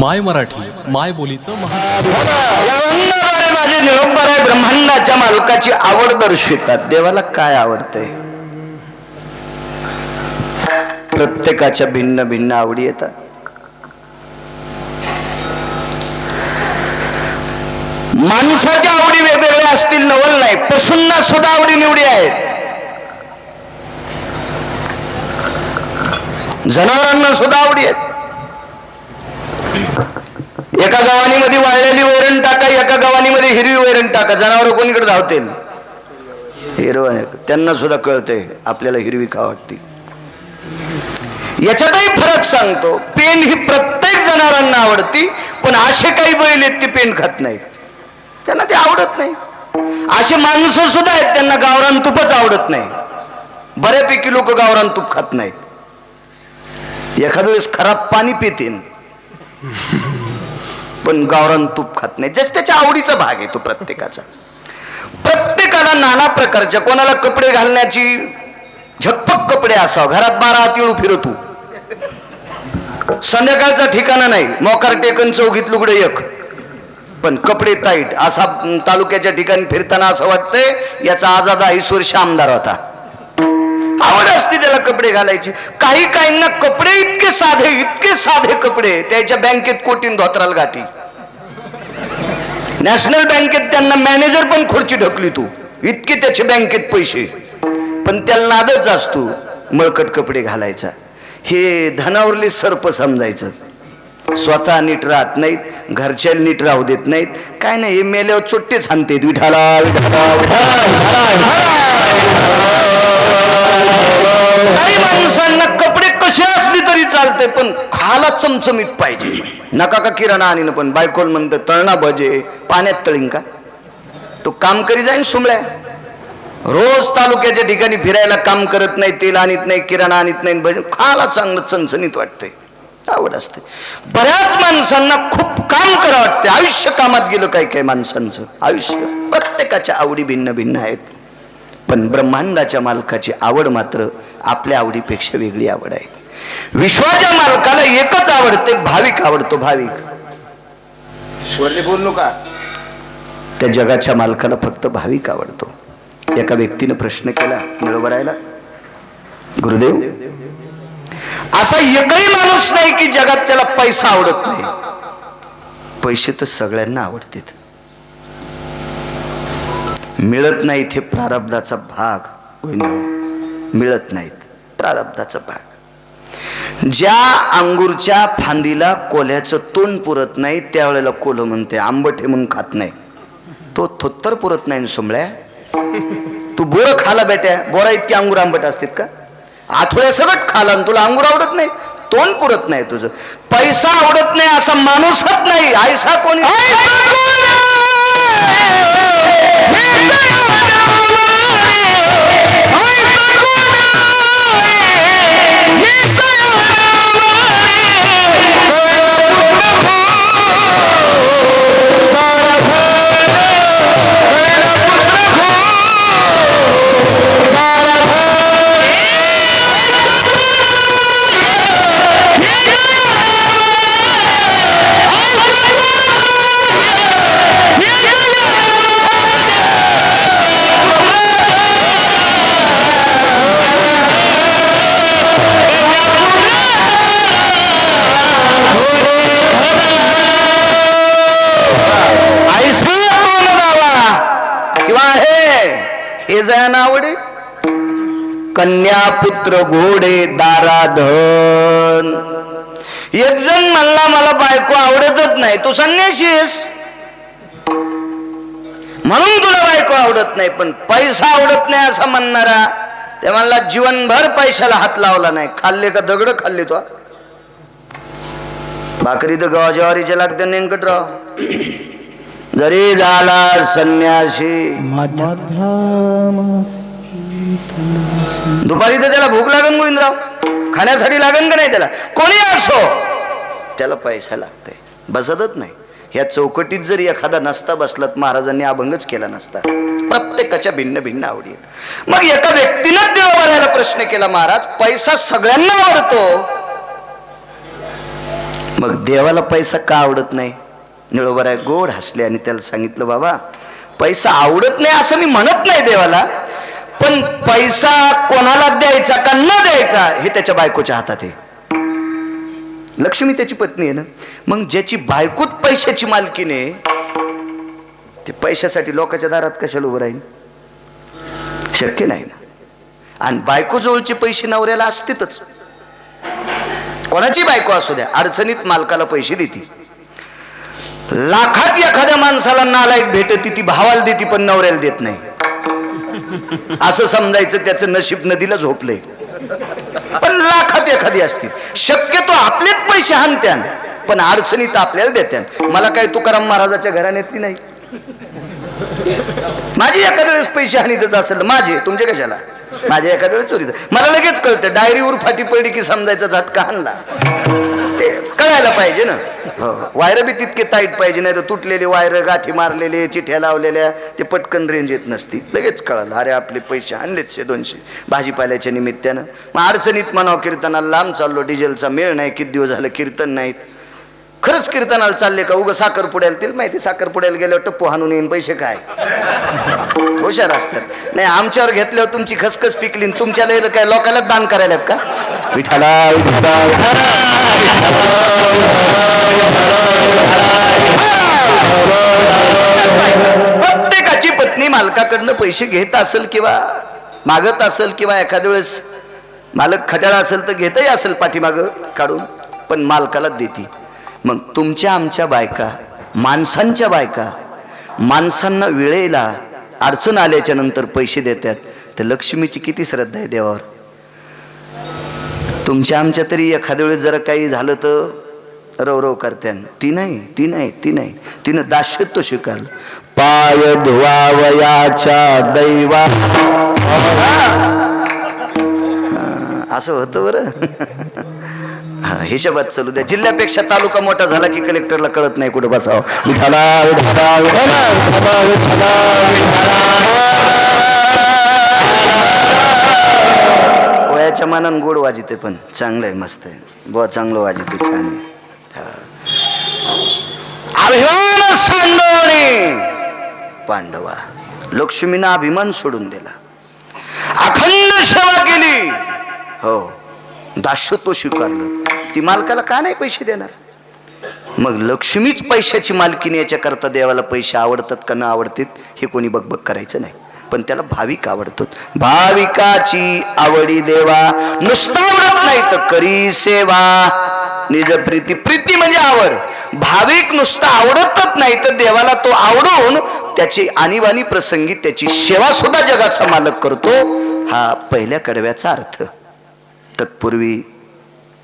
माय मराठी माय बोलीचं महा माझे निरोपर आहे ब्रह्मांडाच्या मालकाची आवड दर्शवितात. देवाला काय आवडते प्रत्येकाच्या भिन्न भिन्न आवडी येतात. माणसाच्या आवडी वेगवेगळ्या असतील नवल नाही. पशूंना सुद्धा आवडी निवडी आहेत. जनावरांना सुद्धा आवडी आहेत. एका गव्हाणीमध्ये वाळलेली वैरण टाका एका गव्हाणीमध्ये हिरवी वैरण टाका. जनावर कोणीकडे धावतील? हिरवं त्यांना सुद्धा कळतंय आपल्याला हिरवी खा वाटते. याच्यातही फरक सांगतो. पेन ही प्रत्येक जनावरांना आवडती पण असे काही बैल आहेत ते पेन खात नाहीत. त्यांना ते आवडत नाही. असे माणसं सुद्धा आहेत त्यांना गावरान तुपच आवडत नाही. बऱ्यापैकी लोक गावरान तूप खात नाहीत. एखाद्या वेळेस खराब पाणी पितीन पण गावरान तूप खात नाही. जस त्याच्या आवडीचा भाग आहे तो प्रत्येकाचा. प्रत्येकाला नाना प्रकारच्या कोणाला कपडे घालण्याची झकपक कपडे असावं. घरात बारा हाती फिरतू संध्याकाळचा ठिकाणा नाही. मोकार टेकन चौघीत लुगडे एक. पण कपडे ताईट असा तालुक्याच्या ठिकाणी फिरताना असं वाटतंय याचा आजाद ऐस वर्ष आमदार होता. आवड असते त्याला कपडे घालायची. काही काहींना कपडे इतके साधे इतके साधे कपडे त्याच्या बँकेत कोटीन धोत्राल गाठी नॅशनल बँकेत त्यांना मॅनेजर पण खुर्ची ढकली तू. इतके त्याचे बँकेत पैसे. पण त्याला नादच असतो मळकट कपडे घालायचा. हे धनावरले सर्प समजायचं. स्वतः नीट राहत नाहीत घरच्या नीट राहू देत नाहीत. काय नाही हे मेल्यावर चोट्टेच हाणतेत. विठाला विठाला काही माणसांना कपडे कसे असले तरी चालते पण खाला चमचमीत पाहिजे. नका का किराणा आणीन पण बायकोल म्हणतं तळणा भजे पाण्यात तळीन का? तो काम करी जाईन सुमळ्या रोज तालुक्याच्या ठिकाणी फिरायला काम करत नाही तेल आणत नाही किराणा आणत नाही भजे खाला चांगलं चणचणीत वाटतंय. आवड असते. बऱ्याच माणसांना खूप काम करा वाटते आयुष्य कामात गेलं काही काही माणसांचं? आयुष्य. प्रत्येकाच्या आवडी भिन्न भिन्न आहेत. पण ब्रह्मांडाच्या मालकाची आवड मात्र आपल्या आवडीपेक्षा वेगळी आवड आहे. विश्वाच्या मालकाला एकच आवडते भाविक आवडतो भाविक. बोललो का त्या जगाच्या मालकाला फक्त भाविक आवडतो. एका व्यक्तीनं प्रश्न केला मिळवरायला गुरुदेव असा एकही माणूस नाही की जगात त्याला पैसा आवडत नाही. पैसे तर सगळ्यांना आवडतात. मिळत नाहीत हे प्रारब्धाचा भाग. मिळत नाहीत प्रारब्धाचा भाग. ज्या अंगूरच्या फांदीला कोल्ह्याचं तोंड पुरत नाही त्यावेळेला कोल्ह म्हणते आंबट हे म्हणून खात नाही. तो थोत्तर पुरत नाही सोमळ्या तू बोरं खाला बेट्या बोरा इतके अंगूर आंबट असतात का? आठवड्या सगळं खाला आणि तुला अंगूर आवडत नाही तोंड पुरत नाही तुझं. पैसा आवडत नाही असा माणूसच नाही आयसा कोणी? कन्या नावडे कन्या पुत्र घोडे दाराधन. एक जण म्हणला मला बायको आवडतच नाही तू संन्याशी आहेस. म्हणून तुला बायको आवडत नाही पण पैसा आवडत नाही असं म्हणणारा ते म्हणला जीवनभर पैशाला हात लावला नाही खाल्ले का दगड खाल्ले तो. भाकरी तर गव्हा ज्वारीच्या लागते नेमकटराव जरी झाला संन्यासी. दुपारी तर त्याला भूक लागन गोविंदराव. खाण्यासाठी लागन का नाही त्याला? कोणी असो? त्याला पैसा लागतंय. बसतच नाही. ह्या चौकटीत जरी एखादा नसता बसला तर महाराजांनी अभंगच केला नसता. प्रत्येकाच्या भिन्न भिन्न आवडी आहेत. मग एका व्यक्तीनं देवाला प्रश्न केला महाराज. पैसा सगळ्यांना आवडतो. मग देवाला पैसा का आवडत नाही? निळोबराय गोड हसले आणि त्याला सांगितलं बाबा पैसा आवडत नाही असं मी म्हणत नाही देवाला पण पैसा कोणाला द्यायचा का न द्यायचा हे त्याच्या बायकोच्या हातात आहे. लक्ष्मी त्याची पत्नी आहे ना मग ज्याची बायकोच पैशाची मालकीने ते पैशासाठी लोकांच्या दारात कशाला उभं राहील शक्य नाही ना. आणि बायको जवळचे पैसे नवऱ्याला असतीतच. कोणाची बायको असू द्या अडचणीत मालकाला पैसे देते. लाखात एखाद्या माणसाला नालायक भेटती ती भावाला देते पण नवऱ्याला देत नाही. असं समजायचं त्याचं नशीब नदीला झोपलंय. पण लाखात एखादी असतील शक्यतो आपलेच पैसे हाणत्यान पण अडचणीत आपल्याला देत्यान. मला काही तुकाराम महाराजाच्या घराण्यातली नाही. माझी एखाद्या वेळेस पैसे हानीतच असेल माझे तुमचे कशाला? माझ्या एखाद्या वेळेस चोरीचं. मला लगेच कळतं डायरीवर फाटी पडली की समजायचा झटका हाणला. ते कळायला पाहिजे ना. हो. वायर बी तितके ताईट पाहिजे नाही तर तुटलेले वायर गाठी मारलेले चिठ्या लावलेल्या ते पटकन रेंज येत नसती. लगेच कळालं अरे आपले पैसे आणलेत शे दोनशे. भाजीपाल्याच्या निमित्तानं. मग अडचणीत म्हणावं कीर्तनाला लांब चाललो डिझेलचा मेळ नाही किती दिवस झालं कीर्तन नाहीत. खरंच कीर्तनाला चालले का? उगं साखर पुड्याला तिला माहिती साखर पुड्याला गेल्यावर टप्पू हाणून येईन पैसे काय? हुशार असतात. नाही आमच्यावर घेतल्यावर तुमची खसखस पिकली तुमच्याला तुमच्या काय लोकांना दान करायला का? विठाला प्रत्येकाची पत्नी मालकाकडनं पैसे घेत असेल किंवा मागत असेल किंवा एखाद्या वेळेस मालक खटाळा असेल तर घेतही असेल पाठीमागं काढून पण मालकालाच देते. मग तुमच्या आमच्या बायका माणसांच्या बायका माणसांना वेळेला अडचण आल्याच्यानंतर पैसे देतात. तर लक्ष्मीची किती श्रद्धा आहे देवावर. तुमच्या आमच्या तरी एखाद्या वेळेस जरा काही झालं तर रवरव करत्यान. ती नाही ती नाही ती नाही. तिनं दाशत्व स्वीकारलं. पाय धुवावयाच्या दैवा. असं होतं बरं. हिशोबात चालू द्या. जिल्ह्यापेक्षा तालुका मोठा झाला की कलेक्टरला कळत नाही कुठं बसावं. विठाला विठाला विठाला विठाला विठाला विठाला. वयाच्या मानानं गोड वाजिते पण चांगलं आहे मस्त आहे. बुवा चांगलं वाजिते छान आहे. अभिमान सांडवणे पांडवा लक्ष्मीनं अभिमान सोडून दिला. अखंड सेवा केली. हो दास्यत्व स्वीकारलं. ती मालकाला का नाही पैसे देणार? मग लक्ष्मीच पैशाची मालकीने याच्याकरता देवाला पैसे आवडतात का न आवडतात हे कोणी बकबक करायचं नाही. पण त्याला भाविक आवडतो भाविकाची आवडी देवा नुसता आवडत नाही तर करी सेवा. निज प्रीती प्रीती म्हणजे आवड. भाविक नुसता आवडतच नाही तर देवाला तो आवडून त्याची आणीबाणी प्रसंगी त्याची सेवा सुद्धा जगाचा मालक करतो. हा पहिल्या कडव्याचा अर्थ. तत्पूर्वी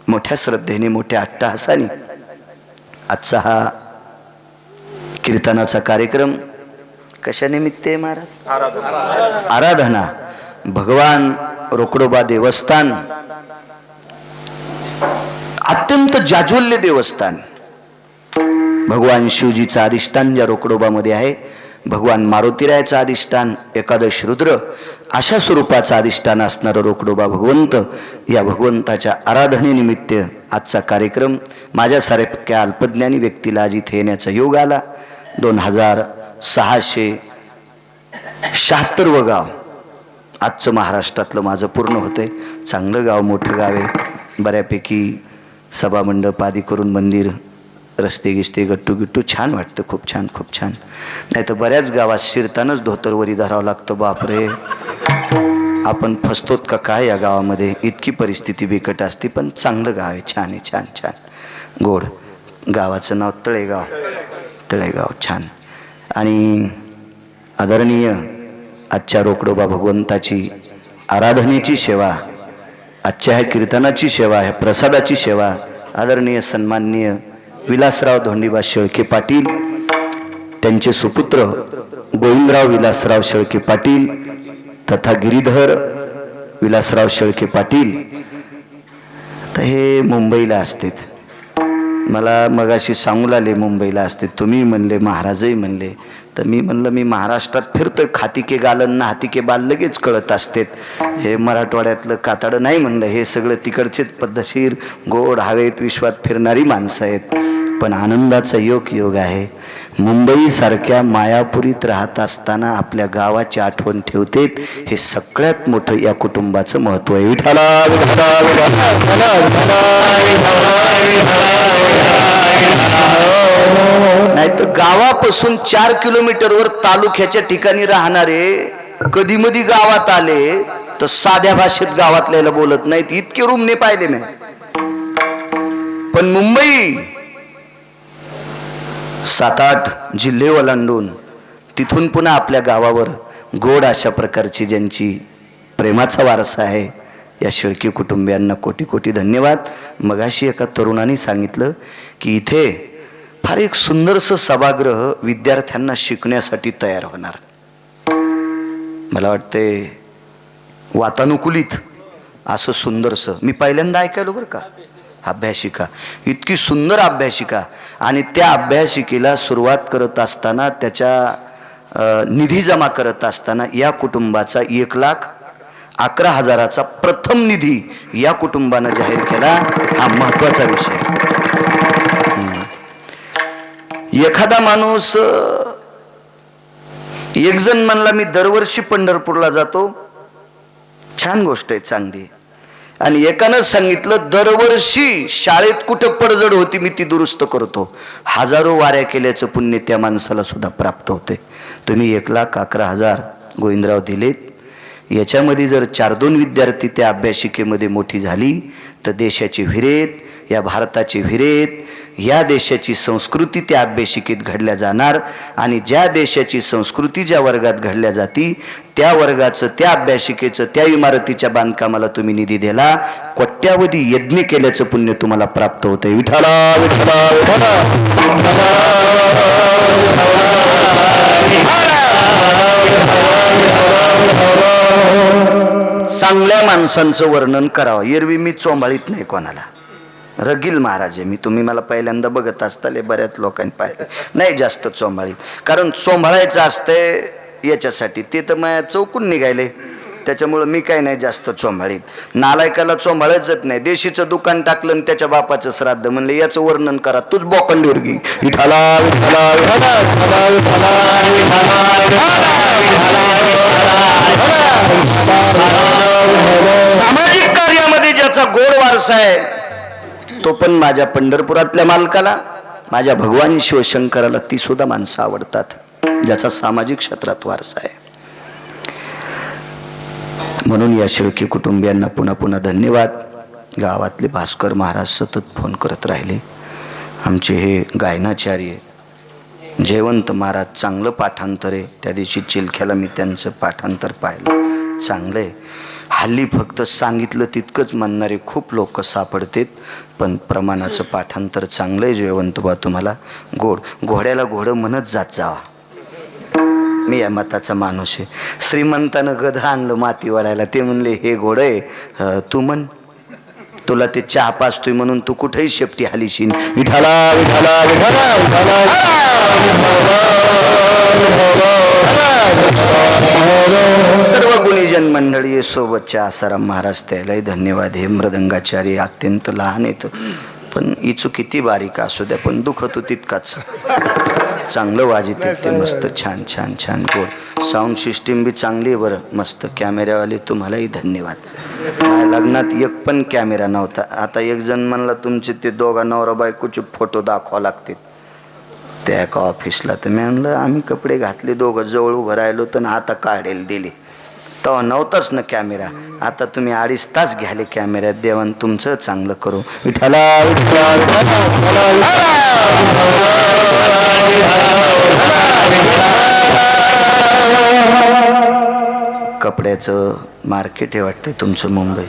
मोठ्या श्रद्धेने मोठ्या अट्टहासाने आजचा हा कीर्तनाचा कार्यक्रम कशा निमित्त आहे महाराज? आराधना. भगवान रोकडोबा देवस्थान. अत्यंत जाज्वल्य देवस्थान. भगवान शिवजीचा अधिष्ठान ज्या रोकडोबामध्ये आहे भगवान मारुतीरायाचं अधिष्ठान एकादश रुद्र अशा स्वरूपाचं अधिष्ठान असणारं रोकडोबा भगवंत या भगवंताच्या आराधनेनिमित्त आजचा कार्यक्रम माझ्यासारख्या अल्पज्ञानी व्यक्तीला आज इथे येण्याचा योग आला. दोन हजार सहाशे शहात्तरवं गाव. आजचं महाराष्ट्रातलं माझं पूर्ण होतंय. चांगलं गाव मोठं गाव आहे. बऱ्यापैकी सभामंडप आदी करून मंदिर रस्ते गिस्ते गट्टू गिट्टू छान वाटतं खूप छान खूप छान. नाही तर बऱ्याच गावात शिरतानाच धोतरवरी धरावं लागतं बापरे. आपण फसतोत का काय या गावामध्ये? इतकी परिस्थिती बिकट असते पण चांगलं गाव आहे छान आहे छान छान. गोड. गावाचं नाव तळेगाव. तळेगाव छान. आणि आदरणीय आजच्या रोकडोबा भगवंताची आराधनेची सेवा आजच्या ह्या कीर्तनाची सेवा ह्या प्रसादाची सेवा आदरणीय सन्माननीय विलासराव धोंडीबा शेळके पाटील त्यांचे सुपुत्र गोविंदराव विलासराव शेळके पाटील तथा गिरीधर विलासराव शेळके पाटील. तर हे मुंबईला असतात. मला मगाशी सांगू लागले मुंबईला असते तुम्ही म्हणले महाराजही म्हणले. तर मी म्हणलं मी महाराष्ट्रात फिरतोय खातिके गालन ना हातिके बाल लगेच कळत असतेत. हे मराठवाड्यातलं कातडं नाही म्हणलं हे सगळं तिकडचेच पद्धतशीर गोड हवेत विश्वात फिरणारी माणसं आहेत. पण आनंदाचा योग योग आहे. मुंबईसारख्या मायापुरीत राहत असताना आपल्या गावाची आठवण ठेवतेत. हे सगळ्यात मोठं या कुटुंबाचं महत्त्व आहे. विठाला विठाला, विठाला, विठाला, विठाला, नाही तर गावापासून चार किलोमीटरवर तालुक्याच्या ठिकाणी राहणारे कधी मधी गावात आले तर साध्या भाषेत गावातल्याला बोलत नाहीत. इतके रूमने पाहिले नाही पण मुंबई सात आठ जिल्हे ओलांडून तिथून पुन्हा आपल्या गावावर गोड अशा प्रकारची ज्यांची प्रेमाचा वारसा आहे या शेळके कुटुंबियांना कोटी कोटी धन्यवाद. मगाशी एका तरुणाने सांगितलं की इथे फार एक सुंदरसं सभागृह विद्यार्थ्यांना शिकण्यासाठी तयार होणार. मला वाटते वातानुकूलित असं सुंदरसं. मी पहिल्यांदा ऐकायलो बरं का? अभ्यासिका. इतकी सुंदर अभ्यासिका. आणि त्या अभ्यासिकेला सुरुवात करत असताना त्याच्या निधी जमा करत असताना या कुटुंबाचा एक लाख अकरा हजाराचा प्रथम निधी या कुटुंबानं जाहीर केला हा महत्त्वाचा विषय. एखादा माणूस एक जण म्हणला मी दरवर्षी पंढरपूरला जातो. छान गोष्ट आहे चांगली आणि एकानं सांगितलं दरवर्षी शाळेत कुठं पडझड होती मी ती दुरुस्त करतो. हजारो वाऱ्या केल्याचं पुण्य त्या माणसाला सुद्धा प्राप्त होते. तुम्ही एक लाख अकरा हजार गोविंदराव दिलेत. याच्यामध्ये जर चार दोन विद्यार्थी त्या अभ्यासिकेमध्ये मोठी झाली तर देशाची विरेत या भारताची विरेत या देशाची संस्कृती त्या अभ्यासिकेत घडल्या जाणार आणि ज्या देशाची संस्कृती ज्या वर्गात घडल्या जाती त्या वर्गाचं त्या अभ्यासिकेचं त्या इमारतीच्या बांधकामाला तुम्ही निधी दिला कोट्यावधी यज्ञ केल्याचं पुण्य तुम्हाला प्राप्त होतं विठाला विठाला विठाला चांगल्या माणसांचं वर्णन करावं एरवी मी चोंबाळीत नाही कोणाला रगील महाराज आहे मी तुम्ही मला पहिल्यांदा बघत असताले बऱ्याच लोकांनी पाहिलं नाही जास्त चोंबाळीत कारण चोंबाळायचं असतंय याच्यासाठी ते तर माझ्या चौकून निघायले त्याच्यामुळं मी काय नाही जास्त चोंबाळीत नालायकाला चोंबाळायचंच नाही देशीचं दुकान टाकलं आणि त्याच्या बापाचं श्राद्ध म्हणलं याचं वर्णन करा तूच बोकंडीवर घे विठाला विठाला विठाला विठाला विठाला सामाजिक कार्यामध्ये ज्याचा गोड वारसा आहे तो पण माझ्या पंढरपुरातल्या मालकाला. माझ्या भगवान शिवशंकराला ती सुद्धा माणसं आवडतात ज्याचा सामाजिक क्षेत्रात वारसा आहे. म्हणून या शेळकी कुटुंबियांना पुन्हा पुन्हा धन्यवाद. गावातले भास्कर महाराज सतत फोन करत राहिले. आमचे हे गायनाचार्य जयवंत महाराज चांगलं पाठांतर आहे. त्या दिवशी चिलख्याला मी त्यांचं पाठांतर पाहिलं. चांगलं आहे हल्ली फक्त सांगितलं तितकंच म्हणणारे खूप लोक सापडतेत पण प्रमाणाचं पाठांतर चांगलं आहे जयवंत बा तुम्हाला. गोड घोड्याला घोडं म्हणत जात जावा. मी या मताचा माणूस आहे. श्रीमंतानं गध आणलं माती वाढायला. ते म्हणले हे घोडं आहे. तू म्हण. तुला ते चहा पाचतोय म्हणून तू कुठेही शेपटी हालीशीन विठाला विठाला विठाला विठाला सर्व गुणीजन मंडळी सोबतच्या आसाराम महाराज त्यालाही धन्यवाद. हे मृदंगाचार्य अत्यंत लहान येतं पण इचू किती बारीक असू द्या पण दुखतो तितकाच. चांगलं वाजित ते मस्त छान छान छान गोड. साऊंड सिस्टीम बी चांगली आहे बरं. मस्त कॅमेऱ्यावाले तुम्हालाही धन्यवाद. माझ्या लग्नात एक पण कॅमेरा नव्हता. आता एक जण म्हणला तुमचे ते दोघा नवरा बायकोचे फोटो दाखवा लागतील. त्या एका ऑफिसला तर मी म्हणलं आम्ही कपडे घातले दोघं जवळ उभं राहिलो तर आता काढेल दिली. तेव्हा नव्हताच ना कॅमेरा. आता तुम्ही अडीच तास घ्याले कॅमेऱ्यात देवान तुमचं चांगलं करू. विठाला कपड्याचं मार्केट आहे वाटतं तुमचं मुंबई.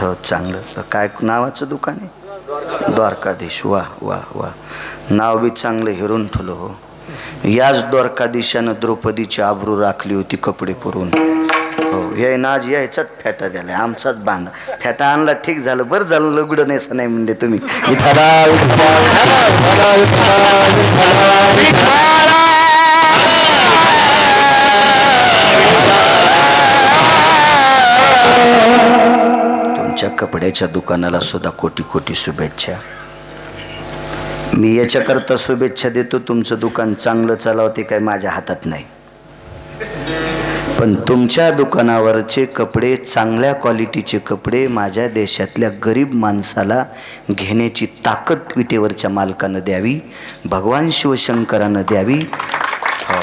हो चांगलं. काय नावाचं दुकान आहे? द्वारकाधीश. वा वा वा. नाव बी चांगलं हिरून ठुलं हो. याच द्वारकाधीशानं द्रौपदीची आबरू राखली होती कपडे पुरून. हो हे ना आज यायचाच फेटा द्याला आमचाच बांधा. फेटा आणला ठीक झालं. बरं झालं लुगडं नेसं नाही म्हणजे तुम्ही. तुमच्या कपड्याच्या दुकानाला सुद्धा कोटी कोटी शुभेच्छा. मी याच्याकरता शुभेच्छा देतो तुमचं दुकान चांगलं चालवते काय माझ्या हातात नाही. पण तुमच्या दुकानावरचे कपडे चांगल्या क्वालिटीचे कपडे माझ्या देशातल्या गरीब माणसाला घेण्याची ताकद विटेवरच्या मालकानं द्यावी भगवान शिवशंकरानं द्यावी. हो.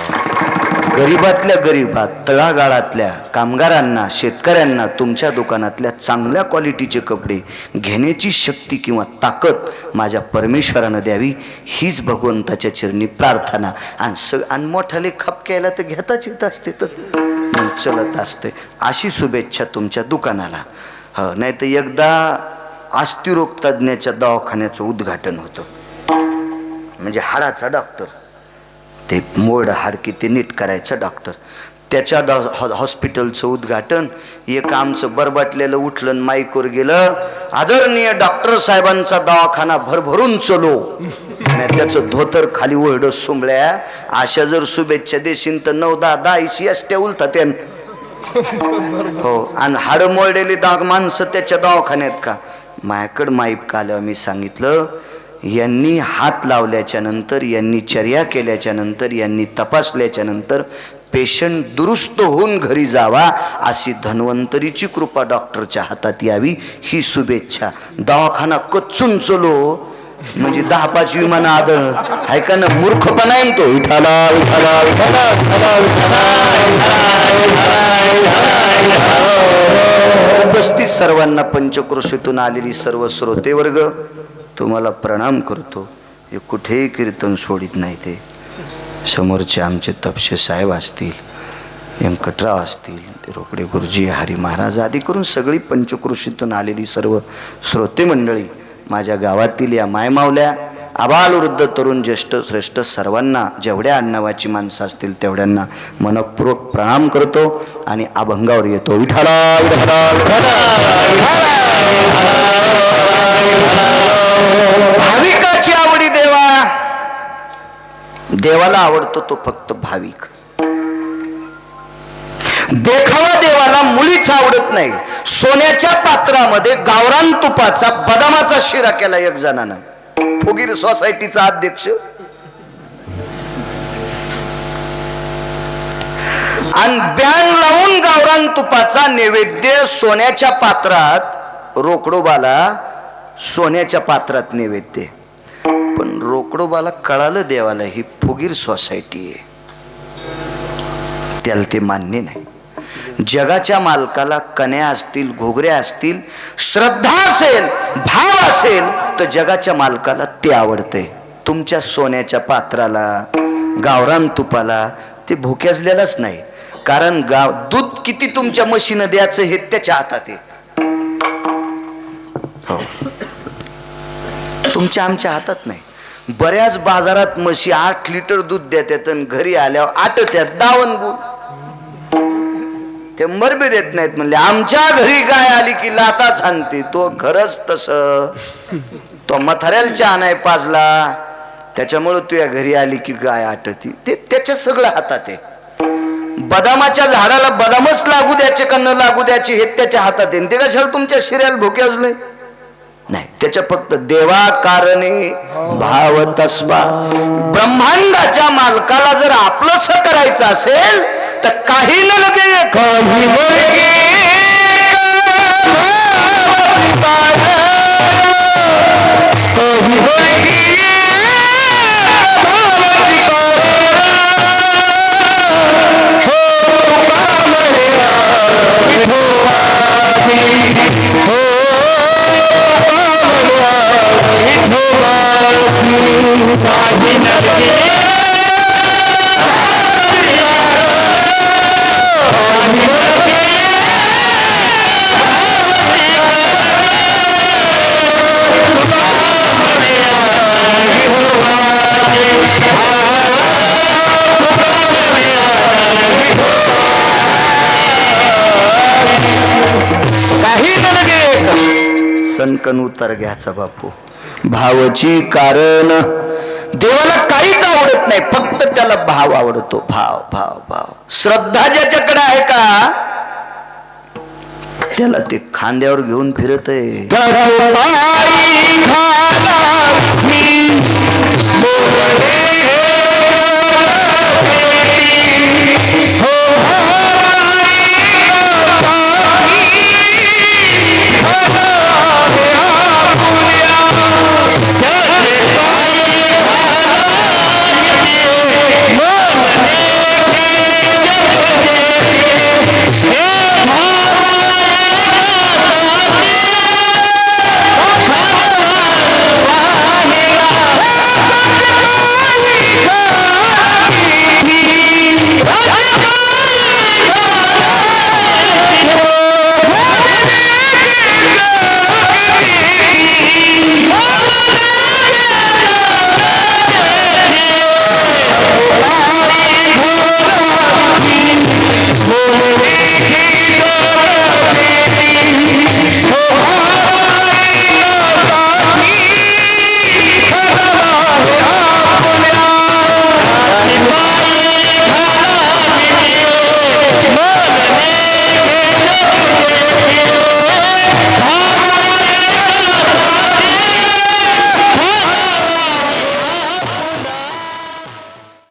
गरीबातल्या गरीबात तळागाळातल्या कामगारांना शेतकऱ्यांना तुमच्या दुकानातल्या चांगल्या क्वालिटीचे कपडे घेण्याची शक्ती किंवा ताकद माझ्या परमेश्वरानं द्यावी हीच भगवंताच्या चरणी प्रार्थना. आणि स आणि मोठाले खपक्याला तर घेताच येत असते तर. मग चलत असते अशी शुभेच्छा तुमच्या दुकानाला. हो नाही तर एकदा अस्थिरोग तज्ज्ञाच्या दवाखान्याचं उद्घाटन होतं. म्हणजे हाडाचा डॉक्टर. ते मोड हाडकी ते नीट करायचा डॉक्टर. त्याच्या द हॉ- हॉस्पिटलचं उद्घाटन एक आमचं बरबाटलेलं उठलं माईकवर गेलं. आदरणीय डॉक्टर साहेबांचा दवाखाना भरभरून चलो. त्याचं धोतर खाली ओरडं सुंबळ्या अशा जर शुभेच्छा देशील तर नऊ दहा दहा ऐशी अष्ट्या उलतात त्यान हो आणि हाडं मोडलेली दाग माणसं त्याच्या दवाखान्यात का? मायाकड माईप काल्यावर मी सांगितलं यांनी हात लावल्याच्या नंतर यांनी चर्या केल्याच्यानंतर यांनी तपासल्याच्या नंतर पेशंट दुरुस्त होऊन घरी जावा अशी धन्वंतरीची कृपा डॉक्टरच्या हातात यावी ही शुभेच्छा. दवाखाना कच्चून चलो. म्हणजे दहा पाच विमान आदळ. आहे का ना मूर्खपणा आहे तो. विठाला विठाला विठाला विठाला विठाला उपस्थित सर्वांना पंचक्रोशीतून आलेली सर्व श्रोते वर्ग तुम्हाला प्रणाम करतो. हे कुठेही कीर्तन सोडित नाही ते. समोरचे आमचे तपशे साहेब असतील व्यंकटराव असतील ते रोकडे गुरुजी हरी महाराज आदी करून सगळी पंचकृषीतून आलेली सर्व श्रोते मंडळी माझ्या गावातील या मायमावल्या आबाल वृद्ध तरुण ज्येष्ठ श्रेष्ठ सर्वांना जेवढ्या अन्नावाची माणसं असतील तेवढ्यांना मनपूर्वक प्रणाम करतो आणि अभंगावर येतो विठाला विठाला, विठाला, विठाला. भाविकाची आवडी देवा देवाला आवडतो तो फक्त भाविक. देखावा देवाला मुलीच आवडत नाही. सोन्याच्या पात्रामध्ये गावरान तुपाचा बदामाचा शिरा केला एक जणानं. फुगीर सोसायटीचा अध्यक्ष. आणि बॅन लावून गावरान तुपाचा नैवेद्य सोन्याच्या पात्रात रोकडोबाला सोन्याच्या पात्रात नैवेद्य. पण रोकडोबाला कळालं देवाला ही फुगीर सोसायटी आहे. त्याला ते मान्य नाही. जगाच्या मालकाला कन्या असतील घोगऱ्या असतील श्रद्धा असेल भाव असेल तर जगाच्या मालकाला ते आवडते तुमच्या सोन्याच्या पात्राला गावरान तुपाला ते भोक्याजलेलाच नाही. कारण गाव दूध किती तुमच्या मशीन द्यायचं हे त्याच्या हातात आहे. हो. तुमच्या आमच्या हातात नाही. बऱ्याच बाजारात म्हशी आठ लिटर दूध देतात आणि घरी आल्यावर आटत्यात दावण गुण. ते मरबे देत नाहीत म्हणले आमच्या घरी गाय आली की लाता सांगते तो खरंच तस. तो मथाऱ्याला चहा नाही पाजला त्याच्यामुळं तुझ्या घरी आली की गाय आटती. ते त्याच्या सगळं हातात आहे. बदामाच्या झाडाला बदामच लागू द्यायचे का न लागू द्यायचे हे त्याच्या हातात आहे. ते कशाला तुमच्या शिऱ्याला भोके अजून नाही. त्याच्या फक्त देवा कारणे भाव तस्वा ब्रह्मांडाच्या मालकाला जर आपलंस करायचं असेल तर काही न लगे काही सनकन उतर घ्याचा बापू. भावची कारण देवाला काहीच आवडत नाही फक्त त्याला भाव आवडतो. भाव भाव भाव. श्रद्धा ज्याच्याकडे आहे का? त्याला ते खांद्यावर घेऊन फिरत आहे